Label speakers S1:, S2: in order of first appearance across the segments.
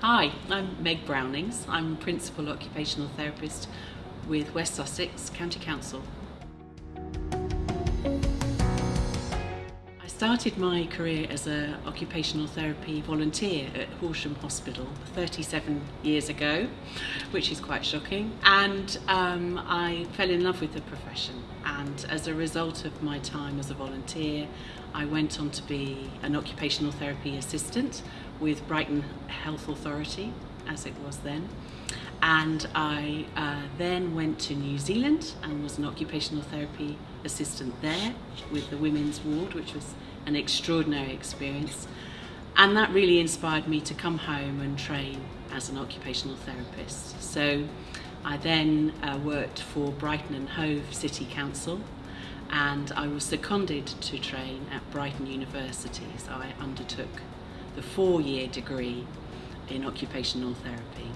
S1: Hi, I'm Meg Brownings. I'm Principal Occupational Therapist with West Sussex County Council. I started my career as an occupational therapy volunteer at Horsham Hospital 37 years ago, which is quite shocking. And um, I fell in love with the profession. And as a result of my time as a volunteer, I went on to be an occupational therapy assistant with Brighton Health Authority, as it was then. And I uh, then went to New Zealand and was an occupational therapy assistant there with the women's ward, which was an extraordinary experience. And that really inspired me to come home and train as an occupational therapist. So I then uh, worked for Brighton and Hove City Council and I was seconded to train at Brighton University. So I undertook the four-year degree in occupational therapy.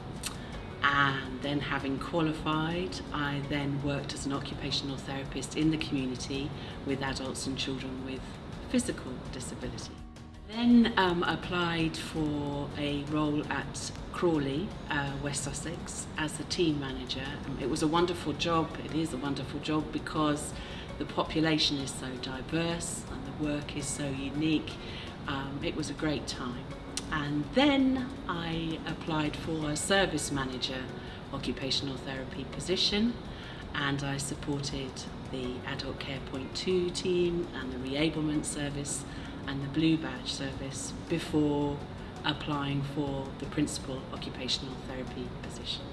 S1: And then having qualified, I then worked as an occupational therapist in the community with adults and children with physical disability. Then um, applied for a role at Crawley, uh, West Sussex, as a team manager. It was a wonderful job, it is a wonderful job because the population is so diverse and the work is so unique. Um, it was a great time. And then I applied for a service manager occupational therapy position and I supported the Adult Care Point 2 team and the reablement service and the Blue Badge service before applying for the principal occupational therapy position.